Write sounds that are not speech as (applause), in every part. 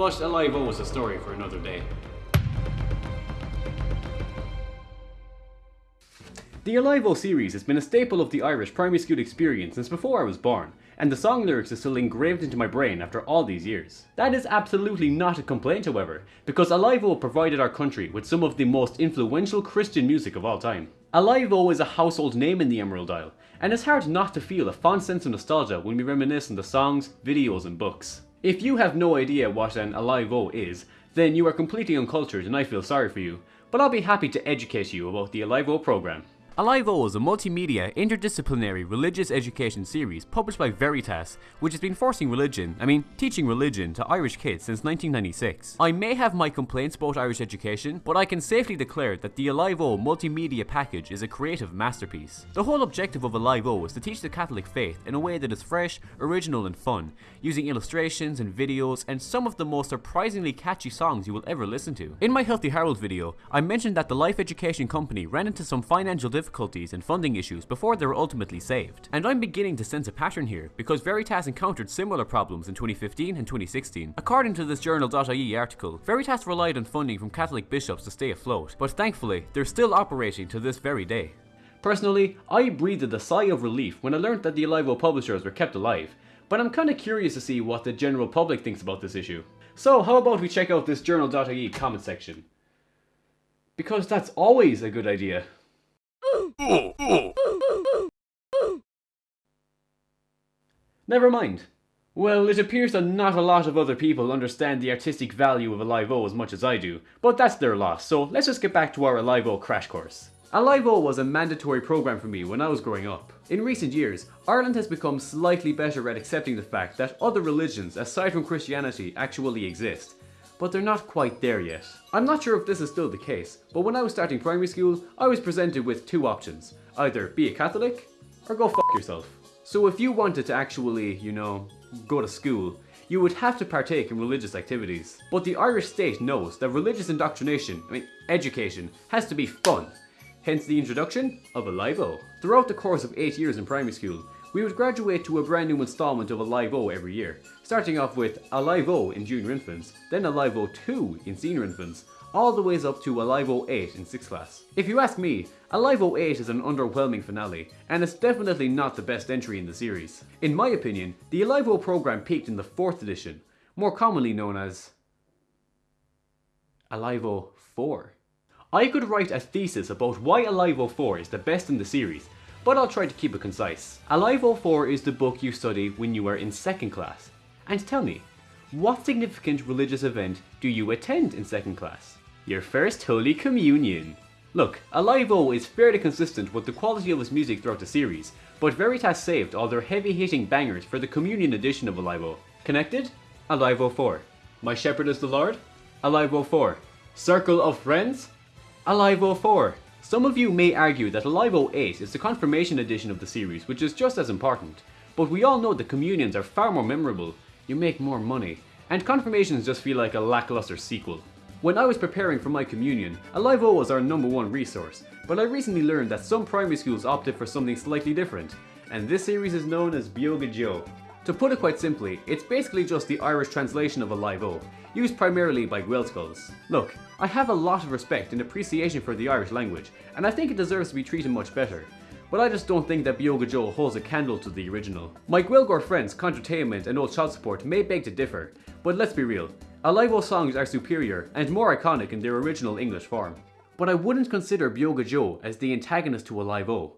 But Alive O is a story for another day. The Alive O series has been a staple of the Irish primary school experience since before I was born, and the song lyrics are still engraved into my brain after all these years. That is absolutely not a complaint however, because Alive O provided our country with some of the most influential Christian music of all time. Alive O is a household name in the Emerald Isle, and it's hard not to feel a fond sense of nostalgia when we reminisce on the songs, videos and books. If you have no idea what an Alive O is, then you are completely uncultured and I feel sorry for you, but I'll be happy to educate you about the Alive O program. Alive O is a multimedia, interdisciplinary religious education series published by Veritas, which has been forcing religion, I mean teaching religion, to Irish kids since 1996. I may have my complaints about Irish education, but I can safely declare that the Alive O multimedia package is a creative masterpiece. The whole objective of Alive O is to teach the Catholic faith in a way that is fresh, original and fun, using illustrations and videos and some of the most surprisingly catchy songs you will ever listen to. In my Healthy Harold video, I mentioned that the Life Education Company ran into some financial difficulties difficulties and funding issues before they were ultimately saved. And I'm beginning to sense a pattern here, because Veritas encountered similar problems in 2015 and 2016. According to this journal.ie article, Veritas relied on funding from Catholic bishops to stay afloat, but thankfully, they're still operating to this very day. Personally, I breathed a sigh of relief when I learned that the Alive publishers were kept alive, but I'm kinda curious to see what the general public thinks about this issue. So how about we check out this journal.ie comment section? Because that's always a good idea. Never mind. Well, it appears that not a lot of other people understand the artistic value of Alive O as much as I do, but that's their loss, so let's just get back to our Alive O crash course. Alive O was a mandatory program for me when I was growing up. In recent years, Ireland has become slightly better at accepting the fact that other religions aside from Christianity actually exist, but they're not quite there yet. I'm not sure if this is still the case, but when I was starting primary school, I was presented with two options. Either be a Catholic, or go fuck yourself. So if you wanted to actually, you know, go to school, you would have to partake in religious activities. But the Irish state knows that religious indoctrination, I mean education, has to be fun. Hence the introduction of Alive O. Throughout the course of 8 years in primary school, we would graduate to a brand new installment of Alive O every year, starting off with Alive O in junior infants, then Alive O 2 in senior infants, all the ways up to Alive O 8 in 6th class. If you ask me, Alive O 8 is an underwhelming finale, and it's definitely not the best entry in the series. In my opinion, the Alive O program peaked in the 4th edition, more commonly known as Alive O 4. I could write a thesis about why Alive O 4 is the best in the series, but I'll try to keep it concise. Alive O 4 is the book you study when you are in second class. And tell me, what significant religious event do you attend in second class? Your first Holy Communion. Look, Alive O is fairly consistent with the quality of its music throughout the series, but Veritas saved all their heavy-hitting bangers for the Communion edition of Alive O. Connected? Alive O 4. My Shepherd is the Lord? Alive O 4. Circle of Friends? Alive O 4. Some of you may argue that Alive O 8 is the confirmation edition of the series, which is just as important. But we all know that communions are far more memorable, you make more money, and confirmations just feel like a lackluster sequel. When I was preparing for my communion, Alive O was our number one resource, but I recently learned that some primary schools opted for something slightly different, and this series is known as Beo go Deo. To put it quite simply, it's basically just the Irish translation of Alive O, used primarily by Gaelscoils. Look, I have a lot of respect and appreciation for the Irish language, and I think it deserves to be treated much better. But I just don't think that Beo go Deo holds a candle to the original. My Gaeilgeoir friends, Contratainment and Old Child Support may beg to differ, but let's be real, Alive O songs are superior and more iconic in their original English form. But I wouldn't consider Beo go Deo as the antagonist to Alive O,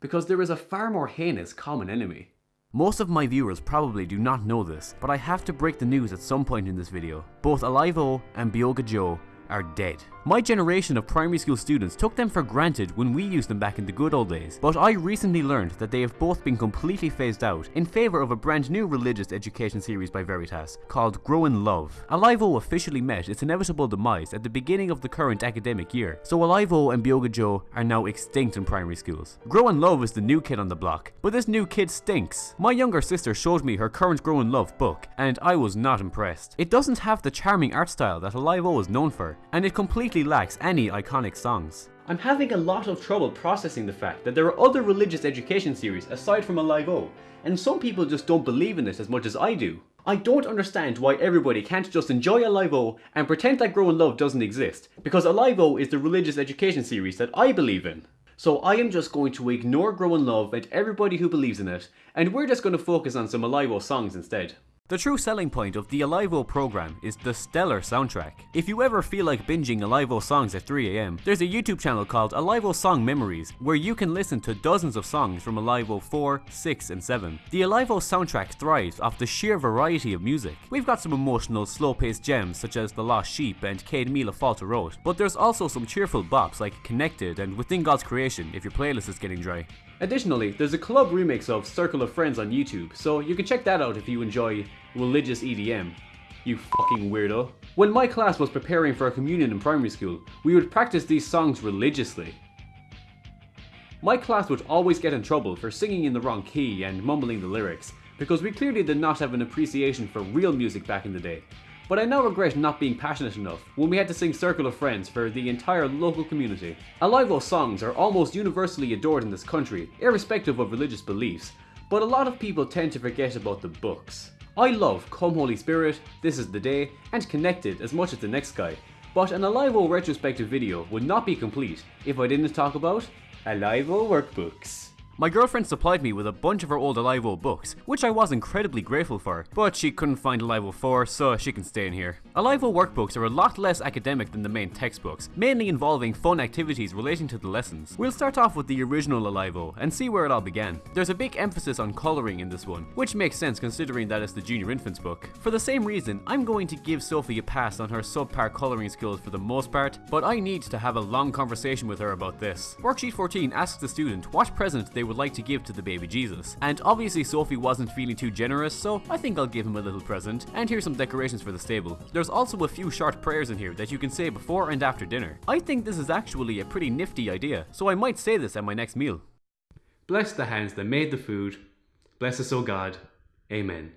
because there is a far more heinous common enemy. Most of my viewers probably do not know this, but I have to break the news at some point in this video. Both Alive O and Beo go Deo are dead. My generation of primary school students took them for granted when we used them back in the good old days, but I recently learned that they have both been completely phased out in favour of a brand new religious education series by Veritas called Grow in Love. Alive O officially met its inevitable demise at the beginning of the current academic year, so Alive O and Beo go Deo are now extinct in primary schools. Grow in Love is the new kid on the block, but this new kid stinks. My younger sister showed me her current Grow in Love book, and I was not impressed. It doesn't have the charming art style that Alive O is known for, and it completely lacks any iconic songs. I'm having a lot of trouble processing the fact that there are other religious education series aside from Alive O, and some people just don't believe in this as much as I do. I don't understand why everybody can't just enjoy Alive O and pretend that Grow in Love doesn't exist, because Alive O is the religious education series that I believe in. So I am just going to ignore Grow in Love and everybody who believes in it, and we're just going to focus on some Alive O songs instead. The true selling point of the Alive O program is the stellar soundtrack. If you ever feel like binging Alive O songs at 3am, there's a YouTube channel called Alive O Song Memories where you can listen to dozens of songs from Alive O 4, 6 and 7. The Alive O soundtrack thrives off the sheer variety of music. We've got some emotional, slow-paced gems such as The Lost Sheep and Céad Míle Fáilte Romhat, but there's also some cheerful bops like Connected and Within God's Creation if your playlist is getting dry. Additionally, there's a club remix of Circle of Friends on YouTube, so you can check that out if you enjoy religious EDM. You fucking weirdo. When my class was preparing for a communion in primary school, we would practice these songs religiously. My class would always get in trouble for singing in the wrong key and mumbling the lyrics, because we clearly did not have an appreciation for real music back in the day. But I now regret not being passionate enough when we had to sing Circle of Friends for the entire local community. Alive O songs are almost universally adored in this country, irrespective of religious beliefs, but a lot of people tend to forget about the books. I love Come Holy Spirit, This Is The Day, and Connected as much as the next guy, but an Alive O retrospective video would not be complete if I didn't talk about Alive O workbooks. My girlfriend supplied me with a bunch of her old Alive O books, which I was incredibly grateful for, but she couldn't find Alive O 4, so she can stay in here. Alive O workbooks are a lot less academic than the main textbooks, mainly involving fun activities relating to the lessons. We'll start off with the original Alive O and see where it all began. There's a big emphasis on colouring in this one, which makes sense considering that it's the junior infants book. For the same reason, I'm going to give Sophie a pass on her subpar colouring skills for the most part, but I need to have a long conversation with her about this. Worksheet 14 asks the student what present they would like to give to the baby Jesus. And obviously Sophie wasn't feeling too generous, so I think I'll give him a little present. And here's some decorations for the stable. There's also a few short prayers in here that you can say before and after dinner. I think this is actually a pretty nifty idea, so I might say this at my next meal. Bless the hands that made the food. Bless us, O God. Amen.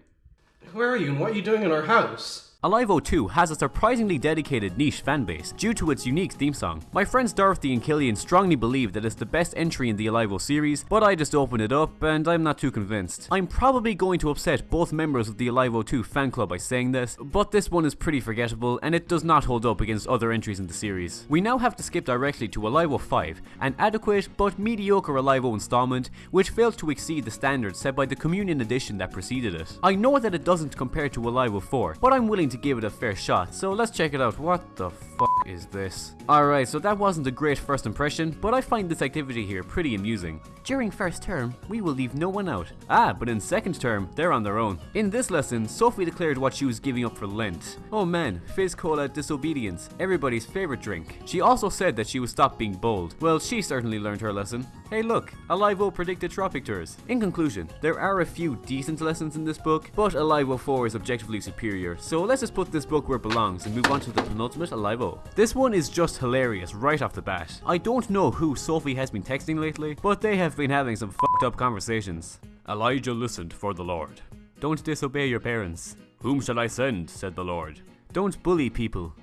Where are you and what are you doing in our house? Alive O 2 has a surprisingly dedicated niche fanbase due to its unique theme song. My friends Dorothy and Killian strongly believe that it's the best entry in the Alive O series, but I just opened it up and I'm not too convinced. I'm probably going to upset both members of the Alive O 2 fan club by saying this, but this one is pretty forgettable and it does not hold up against other entries in the series. We now have to skip directly to Alive O 5, an adequate but mediocre Alive O installment which failed to exceed the standards set by the Communion edition that preceded it. I know that it doesn't compare to Alive O 4, but I'm willing willing to give it a fair shot, so let's check it out. What the fuck is this? Alright, so that wasn't a great first impression, but I find this activity here pretty amusing. During first term, we will leave no one out. Ah, but in second term, they're on their own. In this lesson, Sophie declared what she was giving up for Lent. Oh man, Fizz Cola Disobedience, everybody's favorite drink. She also said that she would stop being bold. Well, she certainly learned her lesson. Hey look, Alive O predicted tropic tours. In conclusion, there are a few decent lessons in this book, but Alive O 4 is objectively superior, so let's just put this book where it belongs and move on to the penultimate Alive O. This one is just hilarious right off the bat. I don't know who Sophie has been texting lately, but they have been having some fucked up conversations. Elijah listened for the Lord. Don't disobey your parents. Whom shall I send? said the Lord. Don't bully people.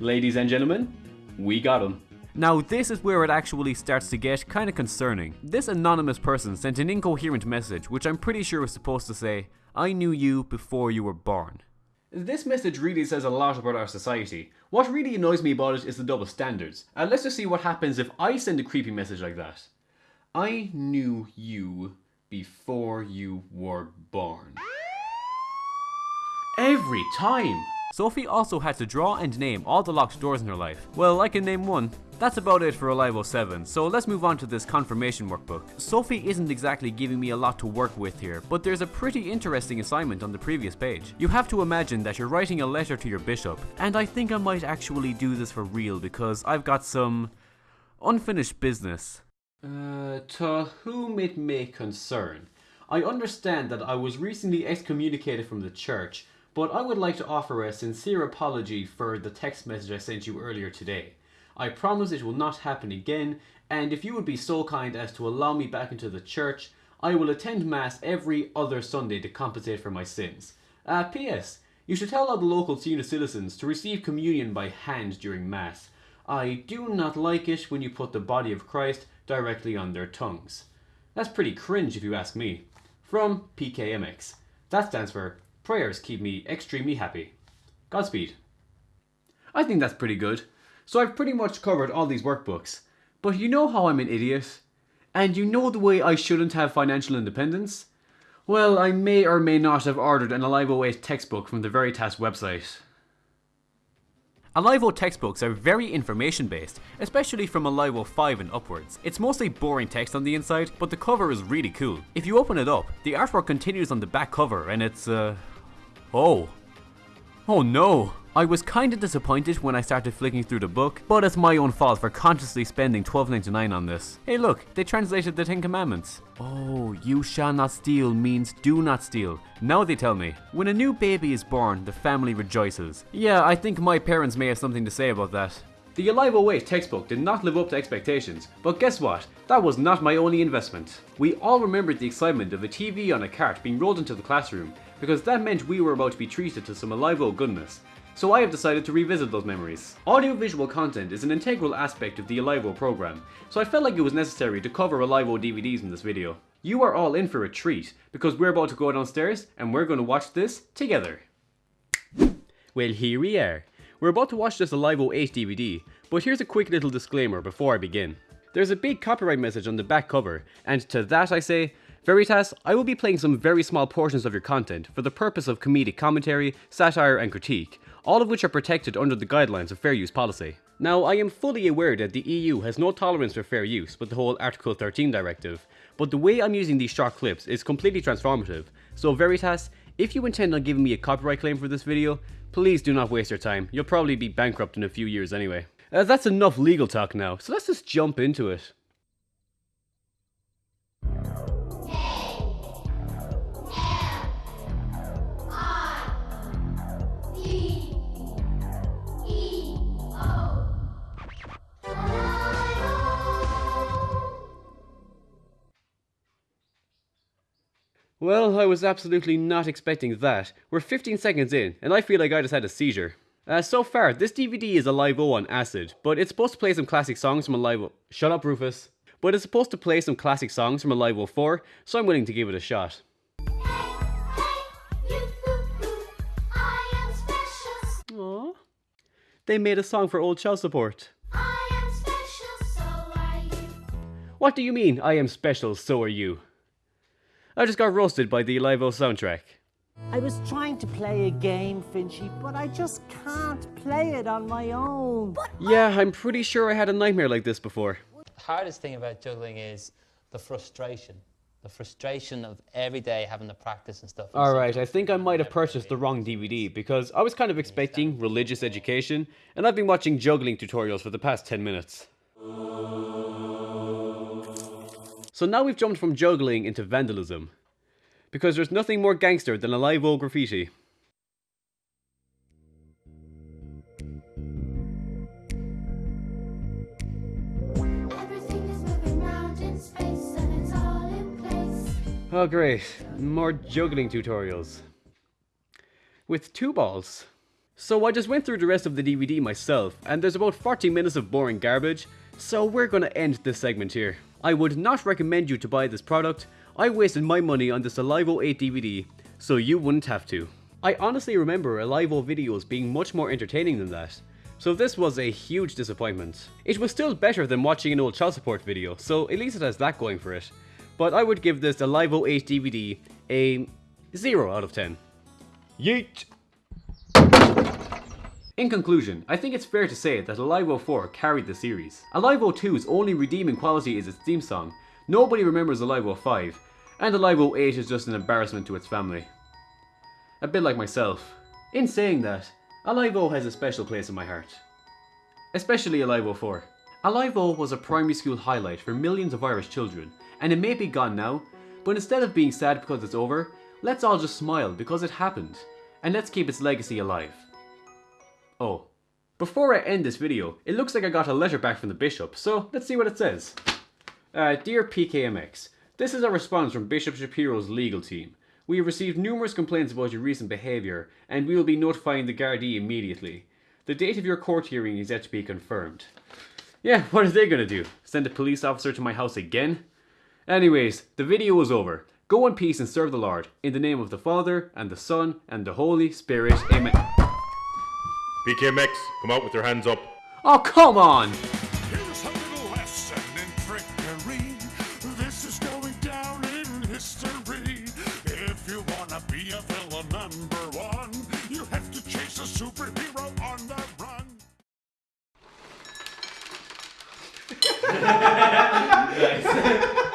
Ladies and gentlemen, we got him. Now this is where it actually starts to get kinda concerning. This anonymous person sent an incoherent message which I'm pretty sure was supposed to say, I knew you before you were born. This message really says a lot about our society. What really annoys me about it is the double standards. And let's just see what happens if I send a creepy message like that. I knew you before you were born. Every time! Sophie also had to draw and name all the locked doors in her life. Well, I can name one. That's about it for Alive O 7, so let's move on to this confirmation workbook. Sophie isn't exactly giving me a lot to work with here, but there's a pretty interesting assignment on the previous page. You have to imagine that you're writing a letter to your bishop, and I think I might actually do this for real because I've got some unfinished business. Uh, to whom it may concern. I understand that I was recently excommunicated from the church, but I would like to offer a sincere apology for the text message I sent you earlier today. I promise it will not happen again, and if you would be so kind as to allow me back into the church, I will attend Mass every other Sunday to compensate for my sins. Uh, P.S. You should tell all the local senior citizens to receive communion by hand during Mass. I do not like it when you put the body of Christ directly on their tongues. That's pretty cringe if you ask me. From PKMX. That stands for Prayers Keep Me Extremely Happy. Godspeed. I think that's pretty good. So I've pretty much covered all these workbooks. But you know how I'm an idiot? And you know the way I shouldn't have financial independence? Well, I may or may not have ordered an Alive O 8 textbook from the Veritas website. Alive O textbooks are very information based, especially from Alive O 5 and upwards. It's mostly boring text on the inside, but the cover is really cool. If you open it up, the artwork continues on the back cover and it's uh... Oh. Oh no! I was kinda disappointed when I started flicking through the book, but it's my own fault for consciously spending $12.99 on this. Hey look, they translated the Ten Commandments. Oh, you shall not steal means do not steal. Now they tell me. When a new baby is born, the family rejoices. Yeah, I think my parents may have something to say about that. The Alive 8 textbook did not live up to expectations, but guess what? That was not my only investment. We all remembered the excitement of a TV on a cart being rolled into the classroom, because that meant we were about to be treated to some Alive goodness so I have decided to revisit those memories. Audiovisual content is an integral aspect of the Alive O program, so I felt like it was necessary to cover Alive O DVDs in this video. You are all in for a treat, because we're about to go downstairs and we're going to watch this together. Well here we are. We're about to watch this Alive O 8 DVD, but here's a quick little disclaimer before I begin. There's a big copyright message on the back cover, and to that I say, Veritas, I will be playing some very small portions of your content for the purpose of comedic commentary, satire and critique, all of which are protected under the guidelines of fair use policy. Now, I am fully aware that the EU has no tolerance for fair use with the whole Article 13 directive, but the way I'm using these short clips is completely transformative, so Veritas, if you intend on giving me a copyright claim for this video, please do not waste your time, you'll probably be bankrupt in a few years anyway. Uh, that's enough legal talk now, so let's just jump into it. Well, I was absolutely not expecting that. We're 15 seconds in, and I feel like I just had a seizure. Uh, so far, this DVD is Alive O on acid, but it's supposed to play some classic songs from Alive O. Shut up, Rufus. But it's supposed to play some classic songs from Alive O 4, so I'm willing to give it a shot. Aww. They made a song for old child support. Special, so what do you mean, I am special, so are you? I just got roasted by the Live soundtrack. I was trying to play a game, Finchy, but I just can't play it on my own. Yeah, I'm pretty sure I had a nightmare like this before. The hardest thing about juggling is the frustration. The frustration of every day having to practice and stuff. Alright, I think I might have purchased the wrong DVD because I was kind of expecting religious education and I've been watching juggling tutorials for the past 10 minutes. So now we've jumped from juggling into vandalism. Because there's nothing more gangster than a live old graffiti. Oh great, more juggling tutorials. With two balls. So I just went through the rest of the DVD myself, and there's about 40 minutes of boring garbage, so we're gonna end this segment here. I would not recommend you to buy this product. I wasted my money on this Alive O 8 DVD, so you wouldn't have to. I honestly remember Alive O videos being much more entertaining than that, so this was a huge disappointment. It was still better than watching an old child support video, so at least it has that going for it. But I would give this Alive O 8 DVD a 0 out of 10. Yeet! In conclusion, I think it's fair to say that Alive O 4 carried the series. Alive O 2's only redeeming quality is its theme song. Nobody remembers Alive O 5, and Alive O 8 is just an embarrassment to its family. A bit like myself. In saying that, Alive O has a special place in my heart. Especially Alive O 4. Alive O was a primary school highlight for millions of Irish children, and it may be gone now, but instead of being sad because it's over, let's all just smile because it happened, and let's keep its legacy alive. Oh. Before I end this video, it looks like I got a letter back from the Bishop, so let's see what it says. Uh, Dear PKMX, this is a response from Bishop Shapiro's legal team. We have received numerous complaints about your recent behaviour, and we will be notifying the Gardaí immediately. The date of your court hearing is yet to be confirmed. Yeah, what are they gonna do? Send a police officer to my house again? Anyways, the video is over. Go in peace and serve the Lord. In the name of the Father, and the Son, and the Holy Spirit. Amen. PKMX, come out with your hands up. Oh, come on! Here's a little lesson in trickery. This is going down in history. If you wanna be a villain number one, you have to chase a superhero on the run. Nice. (laughs)